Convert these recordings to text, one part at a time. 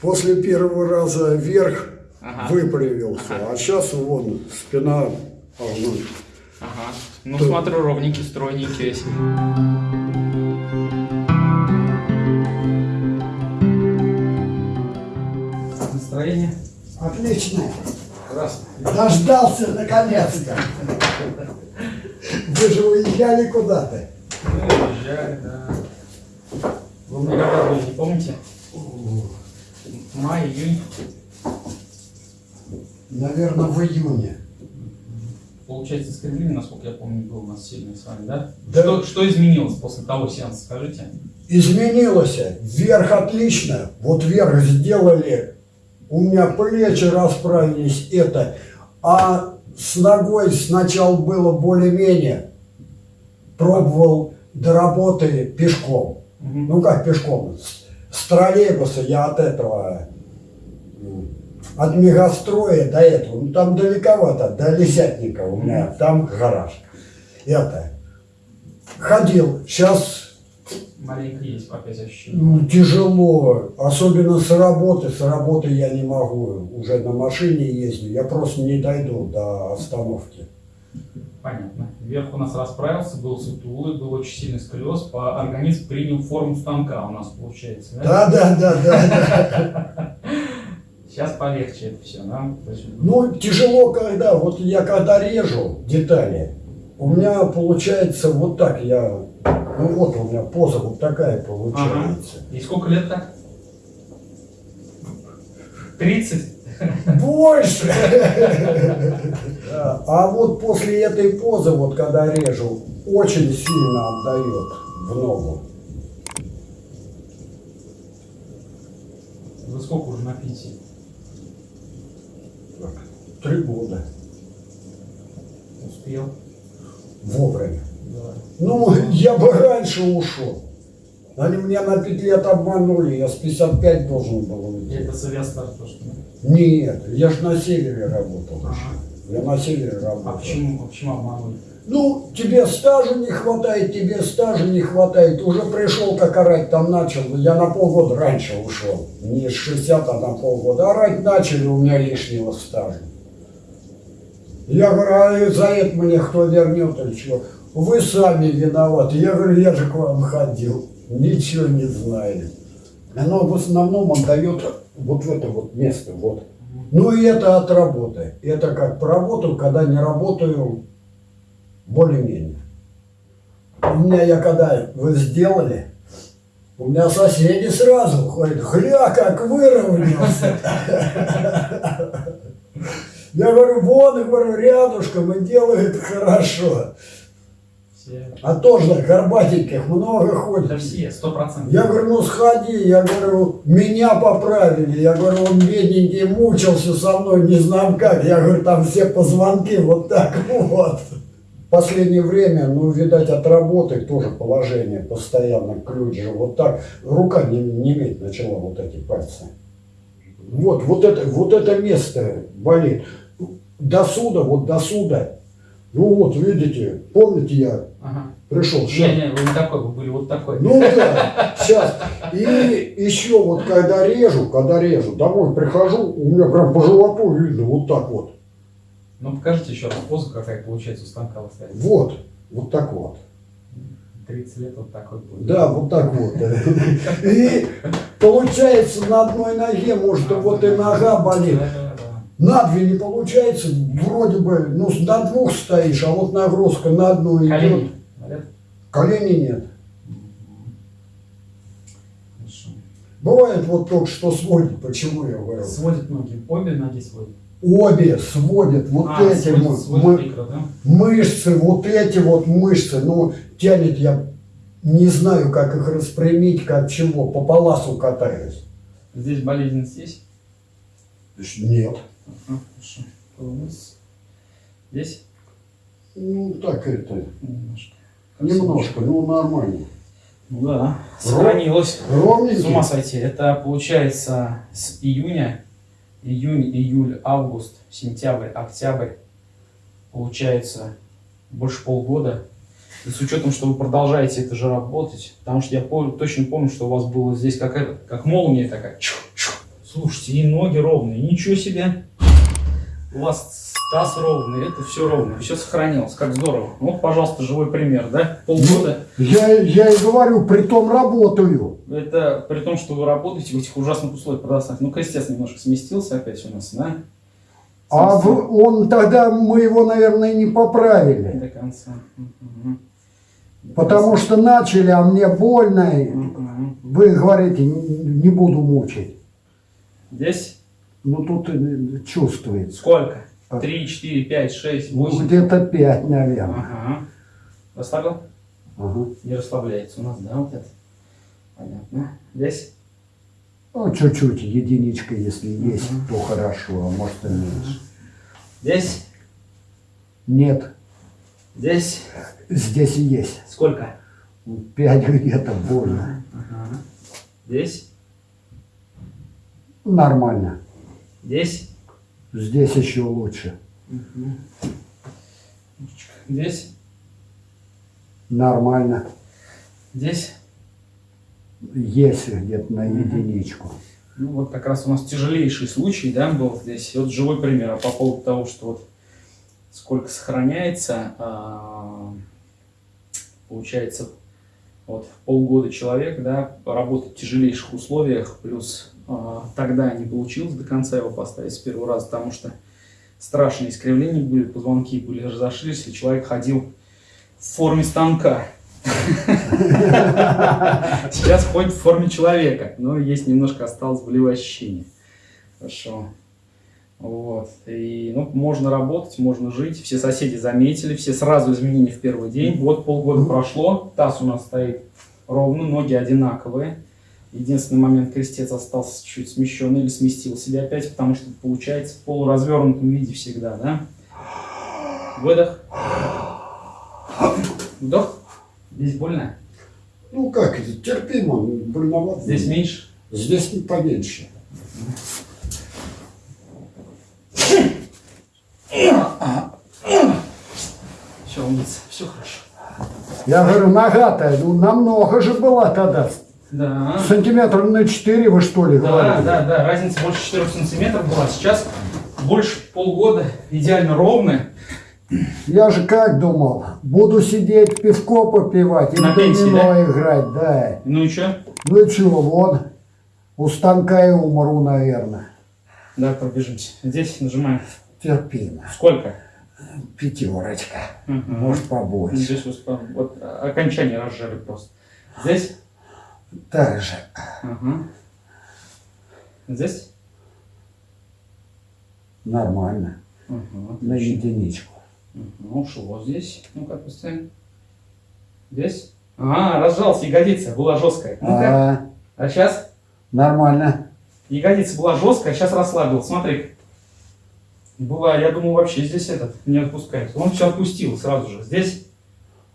После первого раза вверх Ага. выпрямился, Ага. а сейчас вон спина огнуть. Ага. Ну, смотрю, ровненький, стройненький. Настроение? Отлично. Красное. Дождался наконец-то. Вы же уезжали куда-то. Уезжали, да. Вы мне когда были, не помните? Май, июнь. Наверное, в июне. Получается, искривление, насколько я помню, было у нас сильное с вами, да? Да. Что, что изменилось после того сеанса, скажите? Изменилось. Вверх отлично. Вот вверх сделали. У меня плечи расправились. Это. А с ногой сначала было более-менее. Пробовал до работы пешком. Мгм. Ну как пешком? С, с троллейбуса я от этого, от мегастроя до этого, ну там далековато, до Лисятника у меня, там гараж. Это. Ходил, сейчас Маленько есть опять ощущение. ну, тяжело, особенно с работы, с работы я не могу, уже на машине ездить, я просто не дойду до остановки. Понятно. Вверх у нас расправился, был сутулый, был очень сильный сколиоз, по организм принял форму станка у нас получается, да? Да, да, да. Сейчас полегче это все, да? Ну, тяжело, когда, вот я когда режу детали, у меня получается вот так, я, ну вот у меня поза вот такая получается. И сколько лет так? 30? Больше! А вот после этой позы, вот когда режу, очень сильно отдает в ногу. Вы сколько уже на пенсии? Три года. Успел? Вовремя. Да. Ну, я бы раньше ушел. Они меня на пять лет обманули, я с 55 должен был уйти. Это Совестр то, что... Нет, я же на севере работал. Ага. Я на севере А работал. почему, а почему обманули? Ну, тебе стажа не хватает, тебе стажа не хватает. Уже пришел, как орать там начал. Я на полгода раньше ушел. Не с 60, а на полгода. Орать начали, у меня лишнего стажа. Я говорю, а за это мне кто вернет или что? Вы сами виноваты. Я говорю, я же к вам ходил. Ничего не знаю. Но в основном он дает вот в это вот место. Вот. Ну и это от работы. Это как поработал, когда не работаю, более-менее. У меня, я когда вы сделали, у меня соседи сразу ходят, хля, как выровнялся. Я говорю, вон, говорю, рядышком и делает хорошо. Все. А тоже горбатеньких много ходит. Да все, сто процентов. Я говорю, ну сходи, я говорю, меня поправили. Я говорю, он бедненький мучился со мной, не знаю как. Я говорю, там все позвонки вот так вот. Последнее время, ну, видать, от работы тоже положение постоянно ключ же вот так. Рука не, не иметь начала вот эти пальцы. Вот, вот это, вот это место болит. До суда, вот до суда. Ну вот, видите, помните, я Ага. пришел. Не, не, вы не такой, вы были вот такой. Ну да, сейчас. И еще вот когда режу, когда режу, домой прихожу, у меня прям по животу видно вот так вот. Ну покажите еще раз позу, какая получается у станка вы ставите. Вот, вот так вот. 30 лет вот такой будет. Да, вот так вот. И получается на одной ноге, может, вот и нога болит. На две не получается, вроде бы, ну, на двух стоишь, а вот нагрузка на одну идет. Колени. Колени нет. Хорошо. Бывает вот только что сводит, почему я говорю. Сводит ноги. Обе ноги сводит. Обе сводят вот а, эти сводит, мы- сводит мы- микро, да? мышцы, вот эти вот мышцы, ну, тянет я не знаю, как их распрямить, как чего, по паласу катаюсь. Здесь болезненность есть? Нет. Ага, хорошо. Вниз. Здесь? Ну, так это, Немножко. немножко, ну, нормально. Ну да, сохранилось. С Ровненький. ума сойти. Это получается с июня, июнь, июль, август, сентябрь, октябрь. Получается больше полгода. И с учетом, что вы продолжаете это же работать, потому что я пом- точно помню, что у вас было здесь как, это, как молния такая. чух, чух, Слушайте, и ноги ровные, ничего себе. У вас таз ровный, это все ровно, все сохранилось, как здорово. Вот, пожалуйста, живой пример, да? Полгода. Я, я и говорю, при том работаю. Это при том, что вы работаете в этих ужасных условиях продолжительных. Ну, крестец немножко сместился опять у нас, да? А в- он тогда, мы его, наверное, не поправили. До конца. До Потому конца. что начали, а мне больно. Вы говорите, «Н- не буду мучить. Здесь Ну тут э, чувствуется. сколько? А. Три, четыре, пять, шесть, Ну, восемь. где-то пять, наверное. Ага. Расслабил? Ага. Не расслабляется у нас, да, вот это? Понятно. Здесь? Ну, чуть-чуть, единичка, если есть, Мгм. то хорошо, а может и меньше. Здесь? Нет, Здесь? здесь и есть. Сколько? Пять где-то больно. Ага. Здесь? Нормально. Здесь? Здесь еще лучше. Здесь? Нормально. Здесь? Есть где-то на единичку. Ну, вот как раз у нас тяжелейший случай, да, был здесь. Вот живой пример. А по поводу того, что вот сколько сохраняется, а, получается, вот полгода человек, да, работает в тяжелейших условиях, плюс тогда не получилось до конца его поставить с первого раза, потому что страшные искривления были, позвонки были разошлись, и человек ходил в форме станка. Сейчас ходит в форме человека, но есть немножко осталось болевое ощущение. Хорошо. Вот. И, ну, можно работать, можно жить. Все соседи заметили, все сразу изменения в первый день. Вот полгода прошло, таз у нас стоит ровно, ноги одинаковые. Единственный момент, крестец остался чуть смещенный или сместил себя опять, потому что получается в полуразвернутом виде всегда, да? Выдох. Вдох. Здесь больно? Ну как, это терпимо, больновато. Здесь меньше? Здесь не поменьше. Все, умница, все хорошо. Я говорю, нога-то, ну, намного же была тогда. Да. Сантиметров на 4 вы что ли Да, говорили? да, да, разница больше 4 сантиметров была. Сейчас больше полгода, идеально ровная. Я же как думал, буду сидеть, пивко попивать и На пенсии, домино играть, да. Ну и что? Ну и чего, вот, у станка и умру, наверное. Да, пробежимся. Здесь нажимаем. Терпимо. Сколько? Пятерочка. Мгм. Может побольше. Здесь вот, вот окончание разжали просто. Здесь? Так же. Ага. Здесь? Нормально. Угу, На единичку. Ну, что вот здесь? Ну-ка, поставим. Здесь? А, разжался ягодица, была жесткая. Ну-ка. А, А сейчас? нормально. Ягодица была жесткая, а сейчас расслабил. Смотри. Была, я думал, вообще здесь этот не отпускает. Он все отпустил сразу же. Здесь?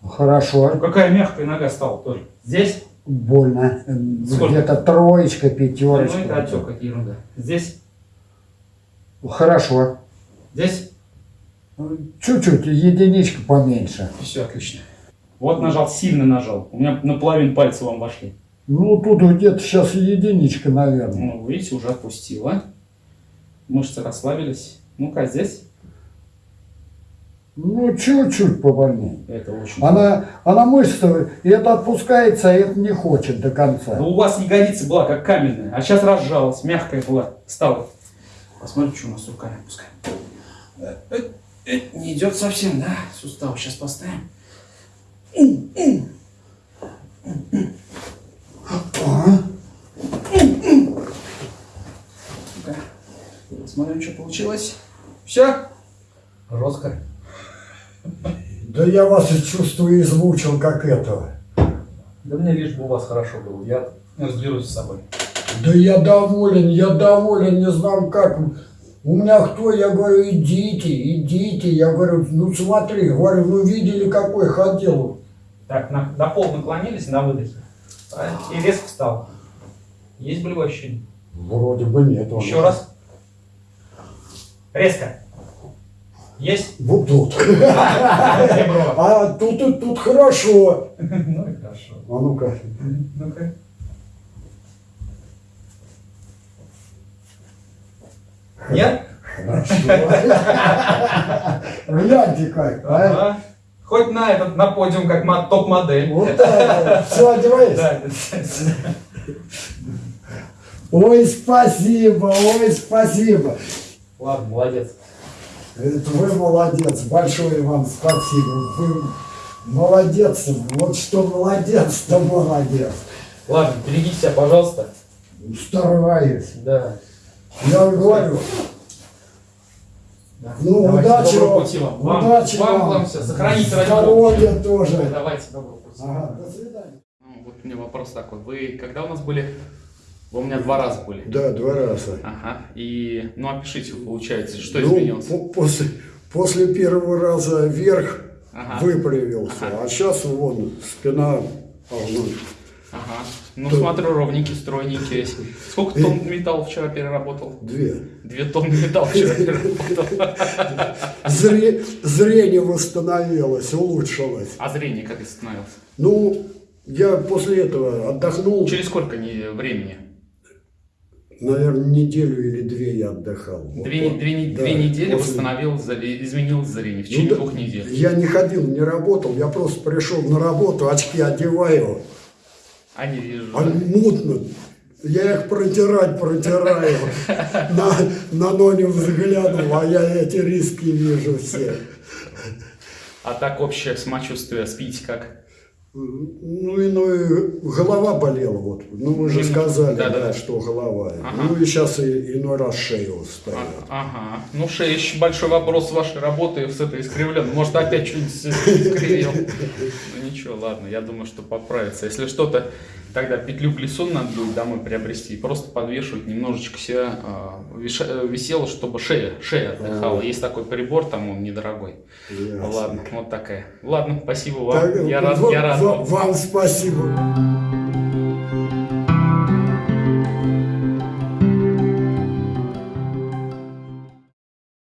Ну, Хорошо. какая мягкая нога стала тоже. Здесь? Больно. Сколько? Где-то троечка, Ну, пятерочка. это отек, какие ерунда. Здесь? Хорошо. Здесь? Чуть-чуть, единичка поменьше. Все отлично. Вот нажал, сильно нажал. У меня наполовину пальца вам вошли. Ну, тут где-то сейчас единичка, наверное. Ну, видите, уже отпустила. Мышцы расслабились. Ну-ка, здесь? Ну, чуть-чуть побольнее. Это очень... Она, она мышца, и это отпускается, а это не хочет до конца. Да у вас ягодица была как каменная, а сейчас разжалась, мягкая была, стала. Посмотрим, что у нас с руками пускай. Э, э, э, Не идет совсем, да? Сустав сейчас поставим. Посмотрим, что получилось. Все? Жестко. Да я вас и чувствую измучил, как этого. Да мне лишь бы у вас хорошо было. Я разберусь с собой. Да я доволен, я доволен, не знаю как. У меня кто? Я говорю, идите, идите. Я говорю, ну смотри, говорю, ну видели, какой ходил. Так, на, до пол наклонились на выдохе. И резко встал. Есть болевое ощущение? Вроде бы нет. Еще раз. Резко. Есть? Вот тут. А тут и тут хорошо. Ну и хорошо. А ну-ка. Ну-ка. Нет? Хорошо. Гляньте как, а? Хоть на этот, на подиум, как мо- топ-модель. Вот так, все одевайся. Ой, спасибо, ой, спасибо. Ладно, молодец. Это вы молодец, большое вам спасибо. Вы молодец, вот что молодец, то молодец. Ладно, береги себя, пожалуйста. Стараюсь. Да. Я говорю, Да. ну Давайте, удачи вам, пути вам. Вам, удачи вам, вам, вам все. Сохраните здоровья тоже. Давайте, доброго пути. Ага, до свидания. Ну, вот у меня вопрос такой. Вы когда у нас были? Вы у меня два раза были. Да, два раза. Ага. И, ну, опишите, получается, что Ну, изменилось? по- после, после первого раза вверх Ага. выпрямился, Ага. а сейчас вон спина ползет. Ага. Ну, То- смотрю, ровненький, стройненький. Сколько тонн металла вчера переработал? Две. Две тонны металла вчера переработал. Зре- зрение восстановилось, улучшилось. А зрение как остановилось? Ну, я после этого отдохнул, Через сколько времени? Наверное, неделю или две я отдыхал. Вот Две, так. две Да, две недели после- восстановил, изменил зрение в Ну течение да, двух недель. Я не ходил, не работал, я просто пришел на работу, очки одеваю, А не вижу. а мутно. Я их протирать протираю. На, на ноги взглянул, а я эти риски вижу все. А так общее самочувствие, спите как? Ну и, ну и голова болела, вот. Ну вы же сказали, да, да, да, что голова. Ага. Ну и сейчас и, иной раз шея устает. А- Ага. Ну, шея еще большой вопрос вашей работы с этой искривленной. Может, опять что-нибудь искривил. Ну, ничего, ладно, я думаю, что поправится. Если что-то, тогда петлю плесун надо будет домой приобрести и просто подвешивать немножечко себя а, э, висело, чтобы шея, шея отдыхала. Есть такой прибор, там он недорогой. Ясно. Ладно, вот такая. Ладно, спасибо вам. Так, Я рад, я рад. ва- вам. вам спасибо.